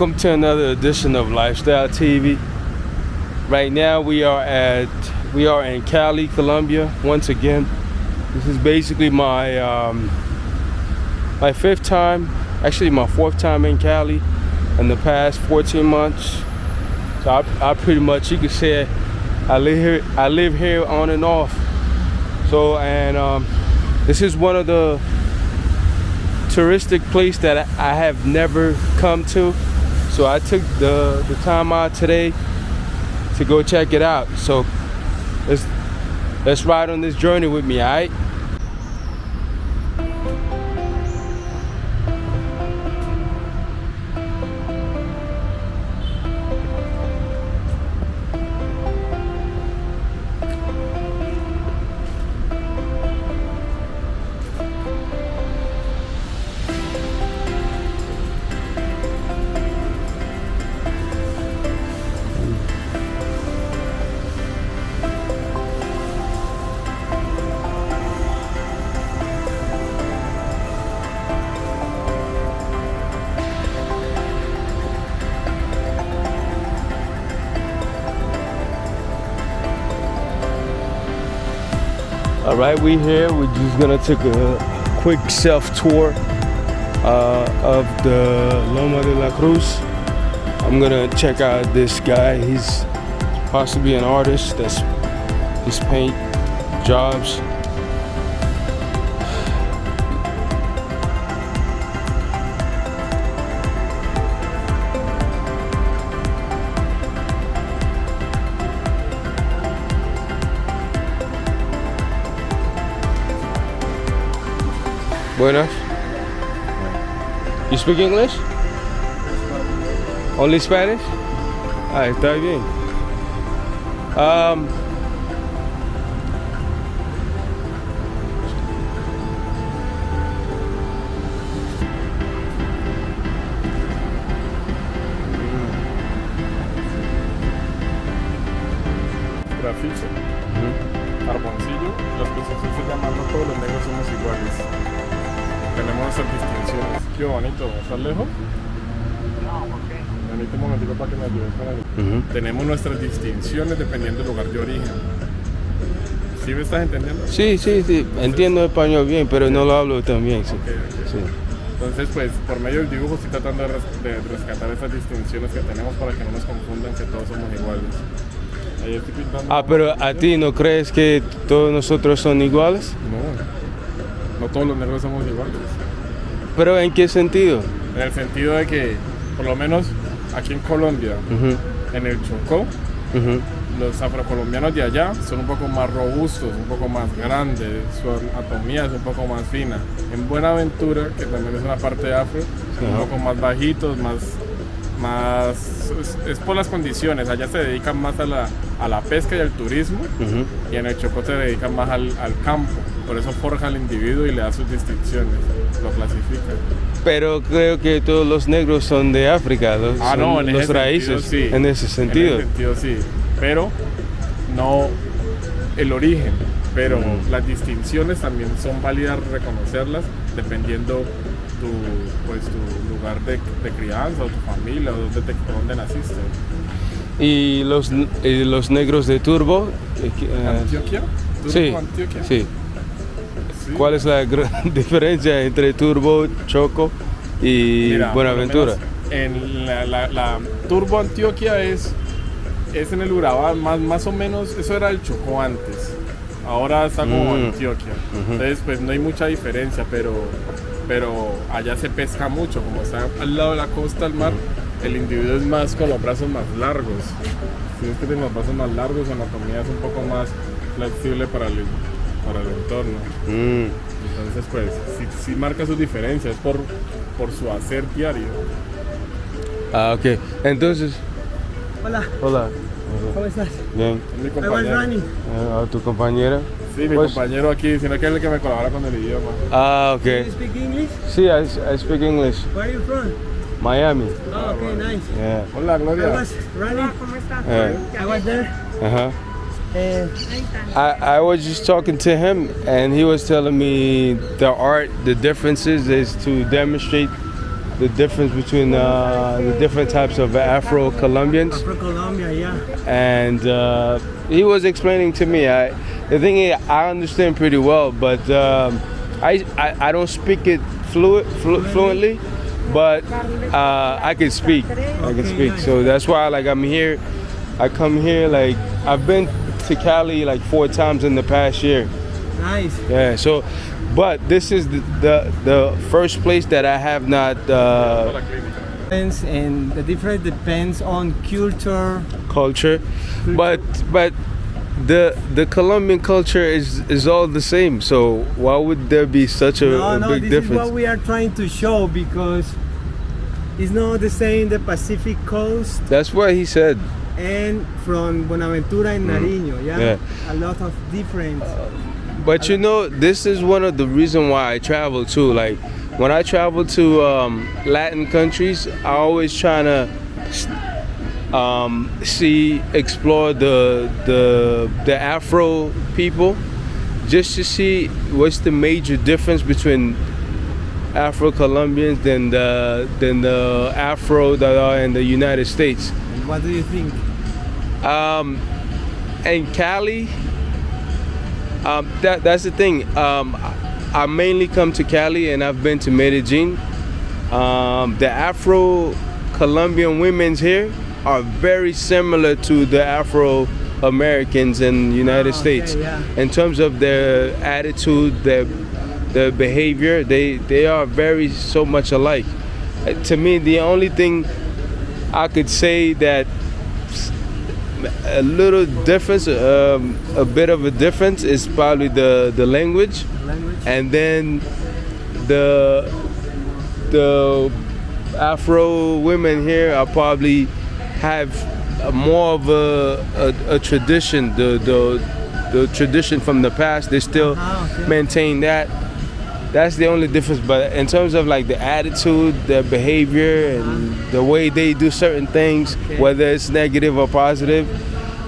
Welcome to another edition of Lifestyle TV. Right now we are at we are in Cali, Colombia. Once again, this is basically my um, my fifth time, actually my fourth time in Cali in the past 14 months. So I, I pretty much you could say I live here I live here on and off. So and um, this is one of the touristic place that I have never come to. So I took the, the time out today to go check it out. So let's let's ride on this journey with me? All right, we here. We're just gonna take a quick self tour uh, of the Loma de la Cruz. I'm gonna check out this guy. He's possibly an artist that's his paint jobs. Buenas. You speak English? Only Spanish? Ah, está bien. Um, Tenemos nuestras distinciones dependiendo del lugar de origen. ¿Sí me estás entendiendo? Sí, sí, sí. Entiendo español bien, pero no lo hablo tan bien. Sí. Entonces, pues, por medio del dibujo estoy tratando de, res- de rescatar esas distinciones que tenemos para que no nos confundan que todos somos iguales. Ahí estoy pintando... Ah, pero a ti no crees que todos nosotros son iguales? No, no todos los negros somos iguales. ¿Pero en qué sentido? En el sentido de que, por lo menos aquí en Colombia, en el Chocó, los afrocolombianos de allá son un poco más robustos, un poco más grandes, su anatomía es un poco más fina. En Buenaventura, que también es una parte de afro, son un poco más bajitos, más, más es, es por las condiciones. Allá se dedican más a la, a la pesca y al turismo, y en el Chocó se dedican más al, al campo. Por eso forja al individuo y le da sus distinciones, lo clasifica. Pero creo que todos los negros son de África, los, Ah, no, en los raíces, sentido, sí. en ese sentido. En ese sentido, sí. Pero no el origen. Pero las distinciones también son válidas reconocerlas dependiendo tu, pues, tu lugar de, de crianza o tu familia o te, dónde naciste. Y los, y los negros de Turbo, eh, eh, ¿Antioquia? ¿Tú sí, Antioquia? sí. Sí. ¿Cuál es la gran diferencia entre Turbo, Choco y Mira, Buenaventura? En la, la- la Turbo Antioquia es, es en el Urabá, más, más o menos, eso era el Chocó antes. Ahora está como Mm. Antioquia. Entonces, pues no hay mucha diferencia, pero, pero allá se pesca mucho. Como está al lado de la costa, al mar, el individuo es más con los brazos más largos. Si es que tiene los brazos más largos, su anatomía es un poco más flexible para el, para el entorno. Mm. Entonces, pues, sí, sí marca sus diferencias por, por su hacer diario. Ah, ok. Entonces, Hola, hola. ¿cómo estás? Bien. Es mi compañero. running. Ah, ¿A tu compañera? Sí, mi Pues- compañero aquí, sino que es el que me colabora con el idioma. Ah, Do ok. you speak English? Sí, I, I speak English. Where are you from? Miami. Oh, okay, nice. Yeah. Hola, I was running. Yeah. I was there. Uh-huh. Uh, I, I was just talking to him and he was telling me the art, the differences is to demonstrate the difference between uh, the different types of Afro Colombians, Afro Colombia, yeah. and uh, he was explaining to me. I, the thing is, I understand pretty well, but um, I, I I don't speak it fluid flu- fluently, but uh, I can speak. I can speak. So that's why like I'm here. I come here like I've been to Cali like four times in the past year. Nice. Yeah. So, but this is the the, the first place that I have not uh, and the difference depends on culture. culture, but but the the Colombian culture is is all the same. So why would there be such a, no, a no, big this is what we are trying to show because it's not the same the Pacific coast That's what he said. and from Buenaventura and Nariño. Yeah? Mm. Yeah. a lot of difference. But you know, this is one of the reason why I travel too. Like when I travel to um, Latin countries, I always trying to um, see, explore the the the Afro people, just to see what's the major difference between Afro Colombians than the than the Afro that are in the United States. what do you think? Um, and Cali, um, that that's the thing. Um, I mainly come to Cali, and I've been to Medellin. Um, the Afro Colombian women's here are very similar to the Afro Americans in the United okay, States yeah. in terms of their attitude, their their behavior. They they are very so much alike. Uh, To me, the only thing I could say that a little difference, um, a bit of a difference, is probably the the language, Language? and then the the Afro women here are probably have more of a, a, a tradition, the, the the tradition from the past. They still Ah, okay. maintain that. That's the only difference. But in terms of like the attitude, their behavior, and uh-huh. the way they do certain things, Okay. whether it's negative or positive,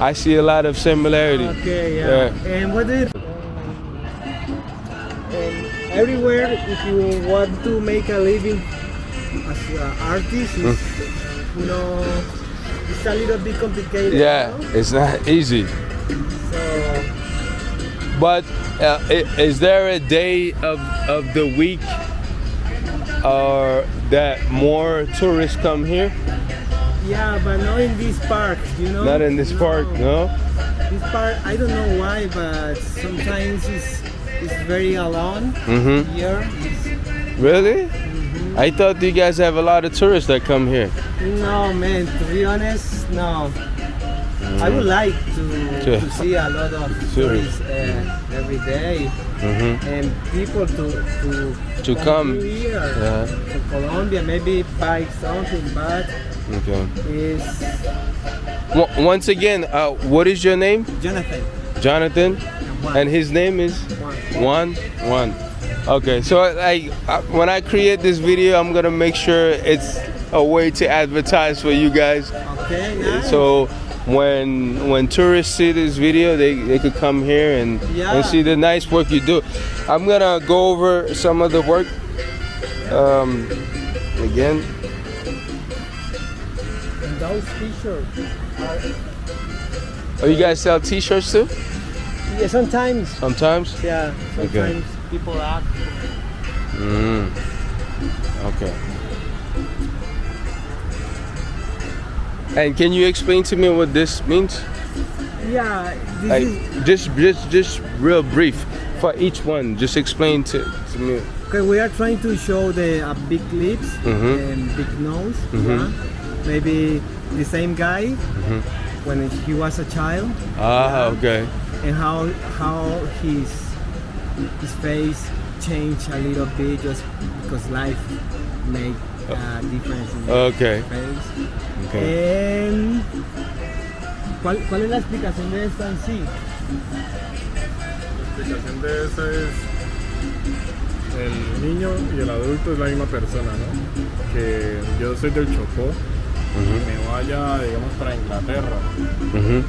I see a lot of similarity. Okay, yeah. And what do? And um, um, everywhere, if you want to make a living as an artist, it's, hmm. you know, it's a little bit complicated. Hmm. Yeah, you know? it's not easy. So But uh, is there a day of, of the week uh, that more tourists come here? yeah, but not in this park, you know. Not in this park, no? This park, I don't know why, but sometimes it's it's very alone Mm-hmm. here. It's- Really? I thought you guys have a lot of tourists that come here. No, man. To be honest, no. I would like to, Sure. to see a lot of Sure. tourists uh, every day Mm-hmm. and people to to, To come. here Yeah. to Colombia, maybe buy something, but Okay. is W- once again, uh, what is your name? Jonathan. Jonathan, Juan. and his name is Juan. One. One. Okay, so like uh, when I create this video, I'm gonna make sure it's a way to advertise for you guys. Okay, nice. So when when tourists see this video, they, they could come here and Yeah. and see the nice work you do. I'm gonna go over some of the work um, again. And those t-shirts. Are, Oh, you guys sell T-shirts too? yeah, sometimes. Sometimes. Yeah, sometimes people ask. Mm. Okay. And can you explain to me what this means? Yeah, this Like is just just just real brief for each one. Just explain to, to me. Okay, we are trying to show the uh, big lips Mhm. and big nose. Mhm. yeah. Maybe the same guy when he was a child, Ah, okay. and how how his his face changed a little bit just because life made a difference in Okay. his face. Okay. And ¿cuál, ¿cuál es la explicación de esto en sí? La explicación de eso es el niño y el adulto es la misma persona, ¿no? Que yo soy del Chocó, me vaya, digamos, para Inglaterra, Mhm.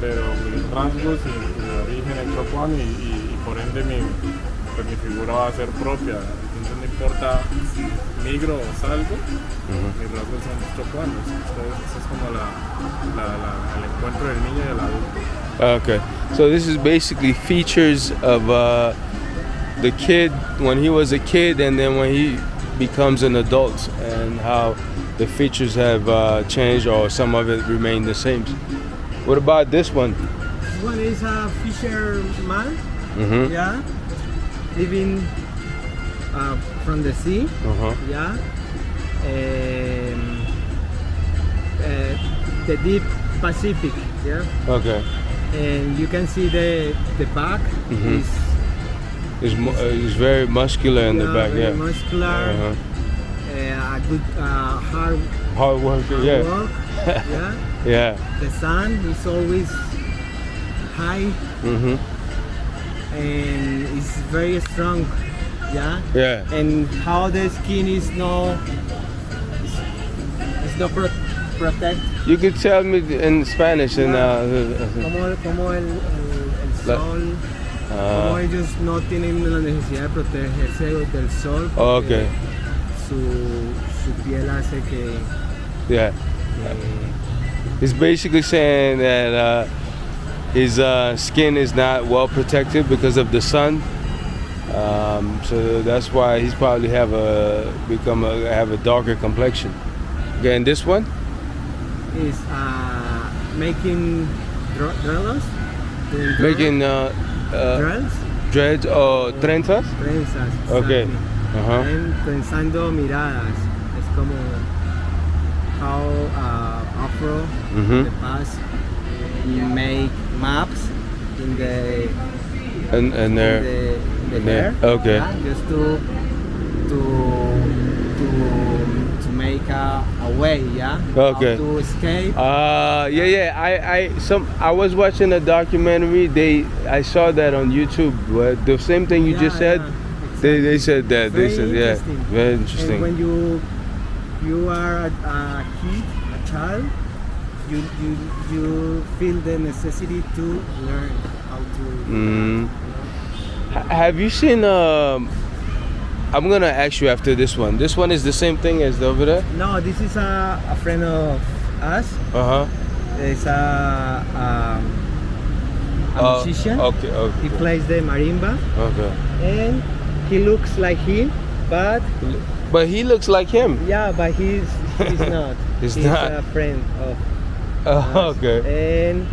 pero mis rasgos y mi origen es chocuano y, y- y por ende mi, pues, mi figura va a ser propia. Entonces mi importa migro o salgo, mis rasgos son chocoanos. Entonces, eso es como la, la, la- el encuentro del niño y del adulto. Okay. So this is basically features of uh, the kid when he was a kid and then when he becomes an adult and how the features have uh, changed or some of it remain the same. What about this one? This one is a fisherman, Mm-hmm. yeah, living uh, from the sea, Uh-huh. yeah. Um, uh, the deep Pacific, yeah. Okay. And you can see the the back Mhm. is He's, mu- uh, he's very muscular in the back, very yeah. muscular, Uh-huh. uh, a good uh, hard, Hard worker, hard yeah. work, yeah. Yeah. The sun is always high Mm-hmm. And it's very strong, yeah. Yeah. and how the skin is no it's, is no pro- protect You could tell me in Spanish and uh, como, como el, el, sol como uh, ellos no tienen la necesidad de protegerse del sol Oh, okay. su, su piel hace que, yeah. que- He's basically saying that uh, his uh, skin is not well protected because of the sun. Um, so that's why he's probably have a become a have a darker complexion. Okay, and this one? is uh, making dr- dreadlocks Making uh, uh, dreads dreads or trenzas? trenzas Okay. Uh-huh. And pensando miradas. Es como how uh, Afro in Mhm. the past you make maps in the And and in there. the, in the in there, hair. okay. yeah, just to to to to make a, a way, yeah. Okay. How to escape. Uh, yeah, yeah. I, I, some, I was watching a documentary. They, I saw that on YouTube. But the same thing you Yeah, just said. yeah, They, exactly. they said that. Very they said, yeah, interesting. very And interesting. when you you are a, a kid, a child, you you you feel the necessity to learn how to. Mm. you know? H- Have you seen? Um, I'm gonna ask you after this one. This one is the same thing as the over there. No, this is a, a friend of us. Uh huh. It's a um, a musician. Okay. He plays the marimba, Okay. and he looks like him, but But he looks like him. yeah, but he's he's not. He's not. a friend of Oh, okay. And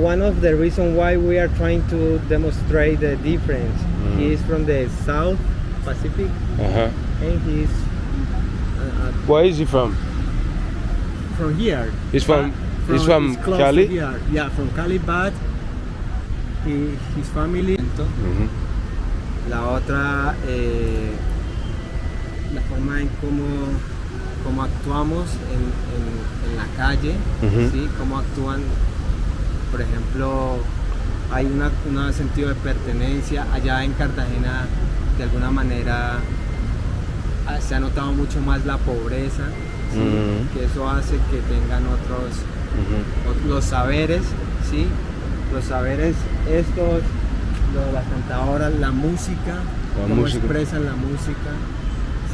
one of the reasons why we are trying to demonstrate the difference, Mm. he is from the South Pacific Uh huh. and he's uh, Where is he from? from here. He's from. Uh, he's from to Cali. here. Yeah, from Cali, but he, his family. Mhm. La otra, eh, la forma en cómo, cómo actuamos en, en- en la calle, Ujú. ¿sí? Cómo actúan, por ejemplo, hay una- un sentido de pertenencia. Allá en Cartagena, de alguna manera, ah, se ha notado mucho más la pobreza, que eso hace que tengan otros, ot- los saberes, ¿sí? Los saberes estos, lo de las cantadoras, la música, La cómo música. expresan la música,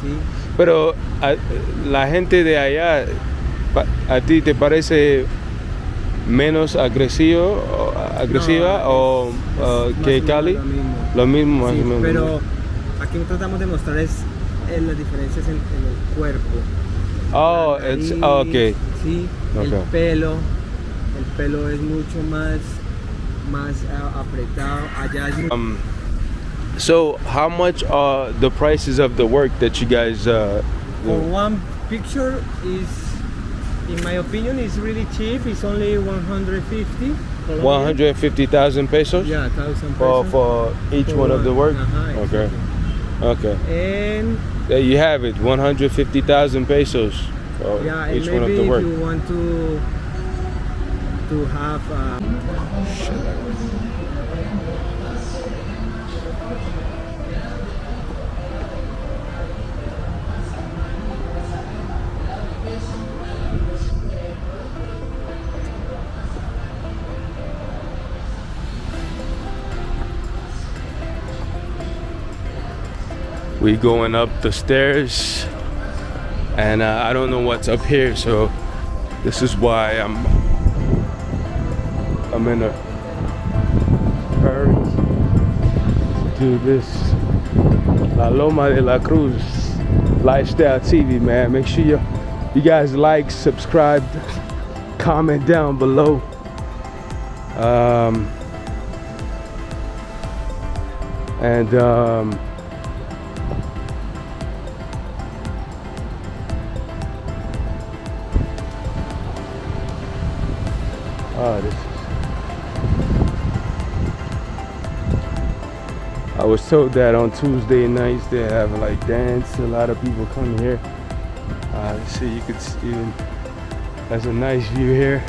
¿sí? Pero a- la gente de allá, ¿a ti te parece menos agresivo, agresiva No, o es- uh, que Cali? Lo mismo. Lo mismo, Sí, menos. pero aquí tratamos de mostrar es, en las diferencias en, en el cuerpo. Oh, it's nariz, oh, okay. Sí, el pelo, el pelo es mucho más, más apretado. Allá es mucho Um, so, how much are the prices of the work that you guys uh, For one picture is, in my opinion, is really cheap. It's only 150. 150,000 pesos Yeah, thousand for pesos. for each For one of the work. Uh-huh, Okay, exactly. okay. And There you have it. One hundred fifty thousand pesos for yeah, each one of maybe the if work. you want to to have. Uh, We going up the stairs, and uh, I don't know what's up here, so this is why I'm I'm in a hurry to do this. La Loma de la Cruz Lifestyle TV, man. Make sure you you guys like, subscribe, comment down below. Um, and um, I was told that on Tuesday nights they have like dance. A lot of people come here. Uh, you could see. That's a nice view here.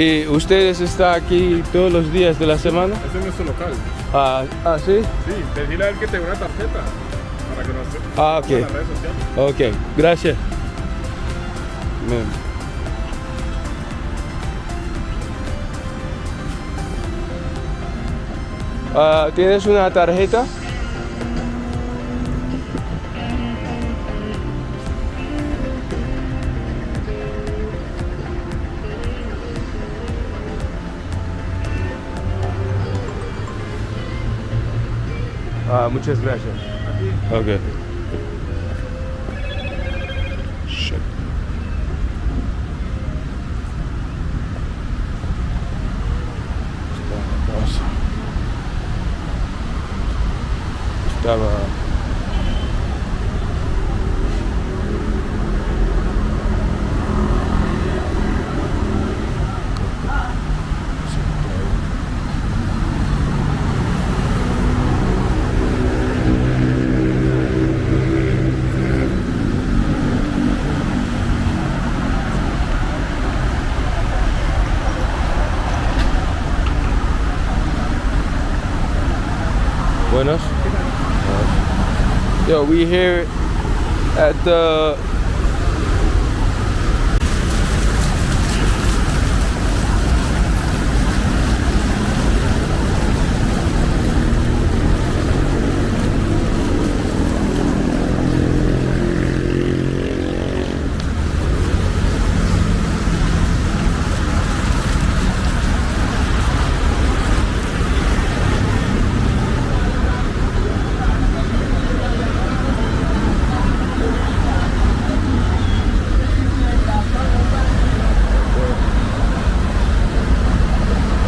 ¿Y ustedes están aquí todos los días de la semana? Ese es nuestro local. Ah, ah sí. Sí, decirle a él que te dé una tarjeta para que nos Ah, ok. en las redes sociales. Ok, gracias. Bien. Ah, ¿Tienes una tarjeta? Muchas gracias. Ok. Shit. Estaba. We here at the